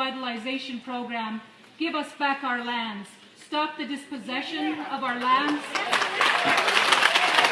revitalization program. Give us back our lands. Stop the dispossession of our lands.